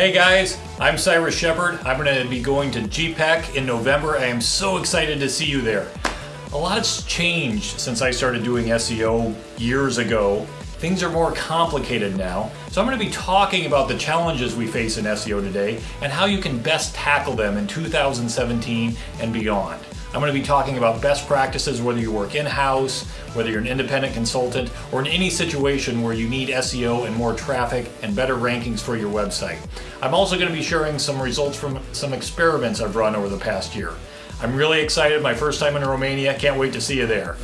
Hey guys, I'm Cyrus Shepard. I'm going to be going to GPEC in November. I am so excited to see you there. A lot has changed since I started doing SEO years ago. Things are more complicated now. So I'm going to be talking about the challenges we face in SEO today and how you can best tackle them in 2017 and beyond. I'm going to be talking about best practices whether you work in-house, whether you're an independent consultant, or in any situation where you need SEO and more traffic and better rankings for your website. I'm also going to be sharing some results from some experiments I've run over the past year. I'm really excited, my first time in Romania, can't wait to see you there.